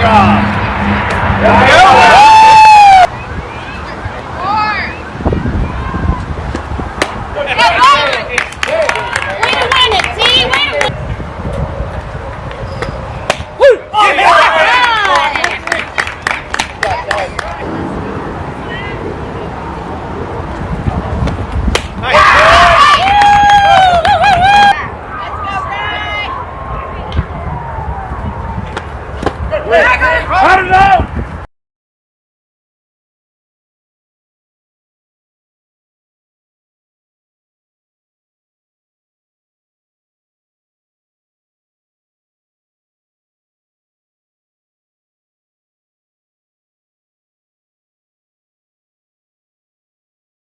job. Yeah. I don't know.